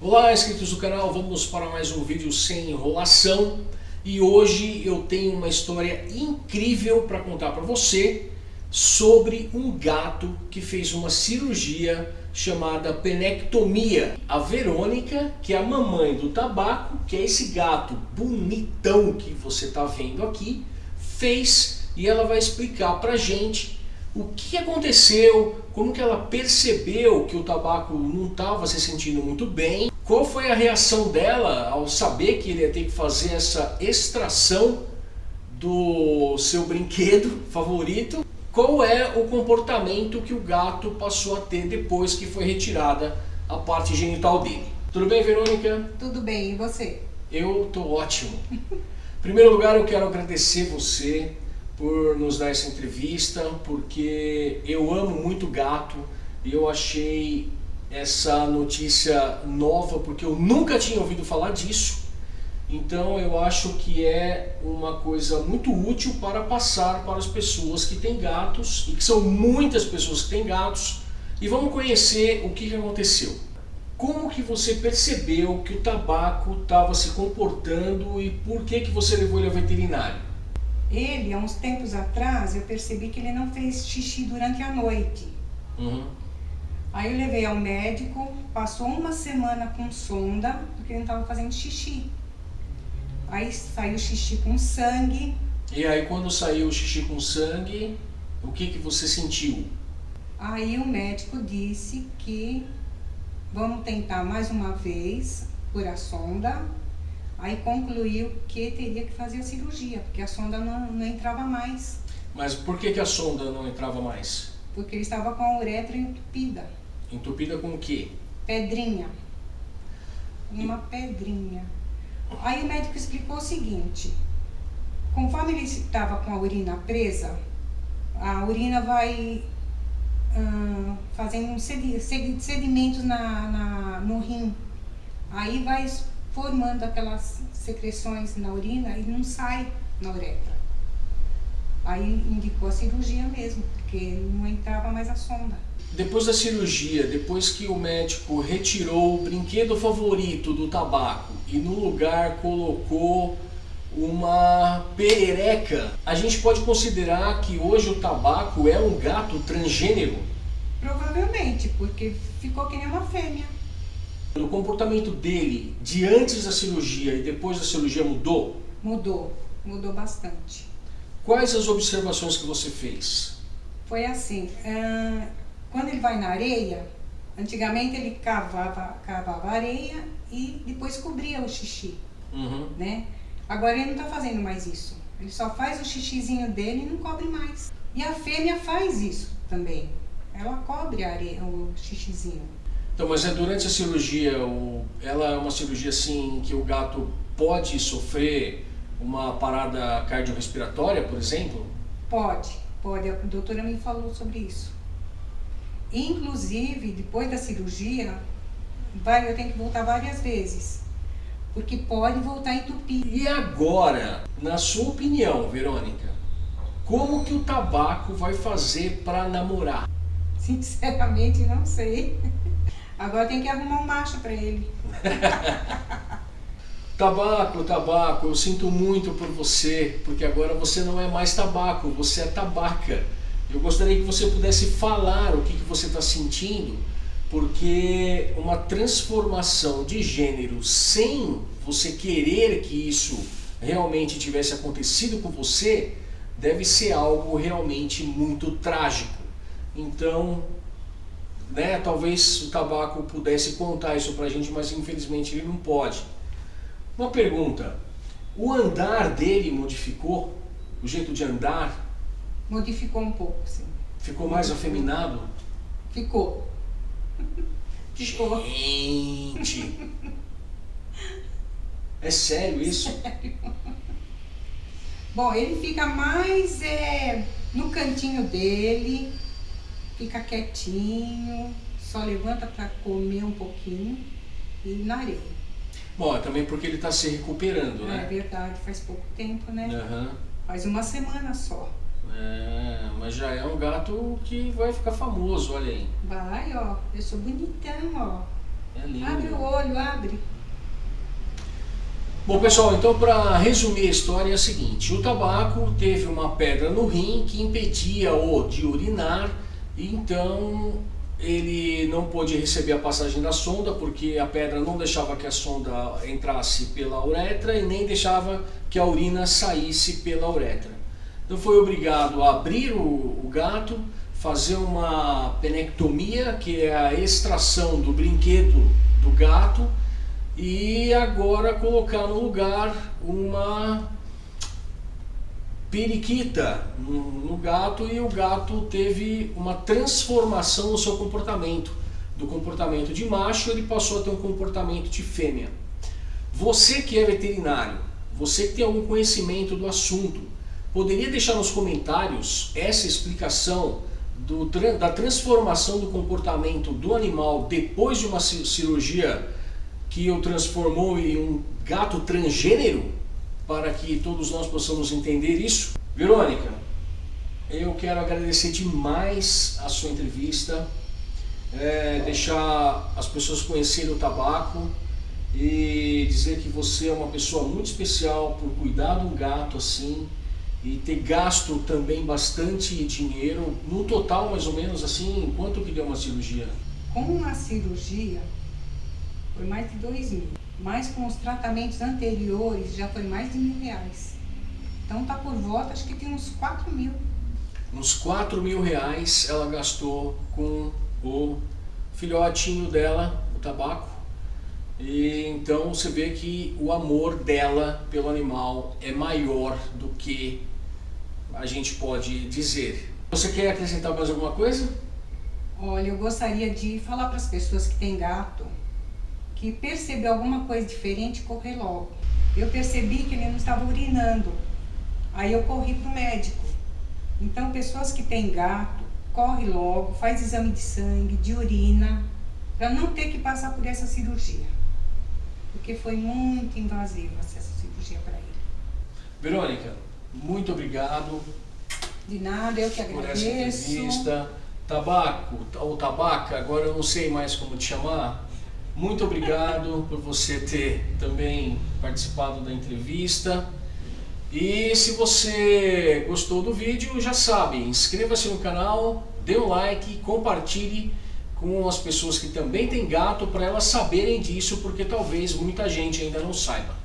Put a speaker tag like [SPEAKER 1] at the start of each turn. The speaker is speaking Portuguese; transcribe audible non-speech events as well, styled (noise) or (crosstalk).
[SPEAKER 1] Olá, inscritos do canal, vamos para mais um vídeo sem enrolação e hoje eu tenho uma história incrível para contar para você sobre um gato que fez uma cirurgia chamada penectomia. A Verônica, que é a mamãe do tabaco, que é esse gato bonitão que você está vendo aqui, fez e ela vai explicar para gente o que aconteceu, como que ela percebeu que o tabaco não estava se sentindo muito bem, qual foi a reação dela ao saber que ele ia ter que fazer essa extração do seu brinquedo (laughs) favorito, qual é o comportamento que o gato passou a ter depois que foi retirada a parte genital dele. Tudo bem, Verônica?
[SPEAKER 2] Tudo bem, e você?
[SPEAKER 1] Eu tô ótimo. Em primeiro lugar, eu quero agradecer você por nos dar essa entrevista, porque eu amo muito gato e eu achei essa notícia nova, porque eu nunca tinha ouvido falar disso. Então eu acho que é uma coisa muito útil para passar para as pessoas que têm gatos, e que são muitas pessoas que têm gatos, e vamos conhecer o que, aconteceu. Como que você percebeu que o tabaco estava se comportando e por que, que você levou ele ao veterinário?
[SPEAKER 2] Ele, há uns tempos atrás, eu percebi que ele não fez xixi durante a noite.
[SPEAKER 1] Uhum.
[SPEAKER 2] Aí eu levei ao médico, passou uma semana com sonda, porque ele não estava fazendo xixi. Aí saiu xixi com sangue.
[SPEAKER 1] E aí quando saiu o xixi com sangue, o que, que você sentiu?
[SPEAKER 2] Aí o médico disse que vamos tentar mais uma vez por a sonda Aí concluiu que teria que fazer a cirurgia, porque a sonda não, não entrava mais.
[SPEAKER 1] Mas por que, que a sonda não entrava mais?
[SPEAKER 2] Porque ele estava com a uretra entupida.
[SPEAKER 1] Entupida com o quê?
[SPEAKER 2] Pedrinha. Uma e... pedrinha. Aí o médico explicou o seguinte, conforme ele estava com a urina presa, a urina vai hum, fazendo sedimentos na, na, no rim. Aí vai formando aquelas secreções na urina e não sai na uretra. Aí indicou a cirurgia mesmo, porque não entrava mais a sonda.
[SPEAKER 1] Depois da cirurgia, depois que o médico retirou o brinquedo favorito do tabaco e no lugar colocou uma perereca, a gente pode considerar que hoje o tabaco é um gato transgênero?
[SPEAKER 2] Provavelmente, porque ficou que nem uma fêmea.
[SPEAKER 1] O comportamento dele de antes da cirurgia e depois da cirurgia mudou?
[SPEAKER 2] Mudou, mudou bastante.
[SPEAKER 1] Quais as observações que você fez?
[SPEAKER 2] Foi assim, uh, quando ele vai na areia, antigamente ele cavava, cavava areia e depois cobria o xixi,
[SPEAKER 1] uhum.
[SPEAKER 2] né? Agora ele não está fazendo mais isso. Ele só faz o xixizinho dele e não cobre mais. E a fêmea faz isso também. Ela cobre a areia, o xixizinho.
[SPEAKER 1] Então, mas é durante a cirurgia, o, ela é uma cirurgia assim que o gato pode sofrer uma parada cardiorrespiratória, por exemplo?
[SPEAKER 2] Pode, pode. A doutora me falou sobre isso. Inclusive, depois da cirurgia, vai, eu tenho que voltar várias vezes. Porque pode voltar a entupir.
[SPEAKER 1] E agora, na sua opinião, Verônica, como que o tabaco vai fazer para namorar?
[SPEAKER 2] Sinceramente, não sei. Agora tem que arrumar um macho para ele. (laughs)
[SPEAKER 1] tabaco, tabaco, eu sinto muito por você, porque agora você não é mais tabaco, você é tabaca. Eu gostaria que você pudesse falar o que, que você está sentindo, porque uma transformação de gênero sem você querer que isso realmente tivesse acontecido com você, deve ser algo realmente muito trágico. Então, né, talvez o tabaco pudesse contar isso pra gente, mas infelizmente ele não pode. Uma pergunta, o andar dele modificou? O jeito de andar?
[SPEAKER 2] Modificou um pouco, sim.
[SPEAKER 1] Ficou mais afeminado?
[SPEAKER 2] Ficou.
[SPEAKER 1] Ficou. Gente! É sério isso?
[SPEAKER 2] Sério. Bom, ele fica mais é, no cantinho dele, fica quietinho, só levanta para comer um pouquinho e na areia.
[SPEAKER 1] Bom, é também porque ele está se recuperando,
[SPEAKER 2] é,
[SPEAKER 1] né?
[SPEAKER 2] É verdade, faz pouco tempo, né?
[SPEAKER 1] Uhum.
[SPEAKER 2] Faz uma semana só.
[SPEAKER 1] É, mas já é um gato que vai ficar famoso, olha aí.
[SPEAKER 2] Vai, ó, eu sou bonitão, ó.
[SPEAKER 1] É lindo.
[SPEAKER 2] Abre o olho, abre.
[SPEAKER 1] Bom pessoal, então para resumir a história é a seguinte, o tabaco teve uma pedra no rim que impedia-o de urinar, então ele não pôde receber a passagem da sonda porque a pedra não deixava que a sonda entrasse pela uretra e nem deixava que a urina saísse pela uretra. Então foi obrigado a abrir o, o gato, fazer uma penectomia, que é a extração do brinquedo do gato, e agora colocar no lugar uma periquita no, gato e o gato teve uma transformação no seu comportamento. Do comportamento de macho ele passou a ter um comportamento de fêmea. Você que é veterinário, você que tem algum conhecimento do assunto, poderia deixar nos comentários essa explicação do, da transformação do comportamento do animal depois de uma cirurgia que o transformou em um gato transgênero, para que todos nós possamos entender isso. Verônica, eu quero agradecer demais a sua entrevista, é, deixar as pessoas conhecerem o tabaco e dizer que você é uma pessoa muito especial por cuidar de um gato assim e ter gasto também bastante dinheiro, no total mais ou menos assim, quanto que deu uma cirurgia?
[SPEAKER 2] Com uma cirurgia, foi mais de dois mil. Mas com os tratamentos anteriores já foi mais de mil reais. Então tá por volta, acho que tem uns quatro mil.
[SPEAKER 1] Uns quatro mil reais ela gastou com o filhotinho dela, o tabaco. E então você vê que o amor dela pelo animal é maior do que a gente pode dizer. Você quer acrescentar mais alguma coisa?
[SPEAKER 2] Olha, eu gostaria de falar para as pessoas que têm gato que percebeu alguma coisa diferente, correr logo. Eu percebi que ele não estava urinando, aí eu corri para o médico. Então, pessoas que têm gato, corre logo, faz exame de sangue, de urina, para não ter que passar por essa cirurgia. Porque foi muito invasiva essa cirurgia para ele.
[SPEAKER 1] Verônica, muito obrigado.
[SPEAKER 2] De nada, eu que agradeço. Por essa entrevista.
[SPEAKER 1] Tabaco, ou tabaca, agora eu não sei mais como te chamar. Muito obrigado por você ter também participado da entrevista. E se você gostou do vídeo, já sabe, inscreva-se no canal, dê um like, compartilhe com as pessoas que também têm gato para elas saberem disso, porque talvez muita gente ainda não saiba.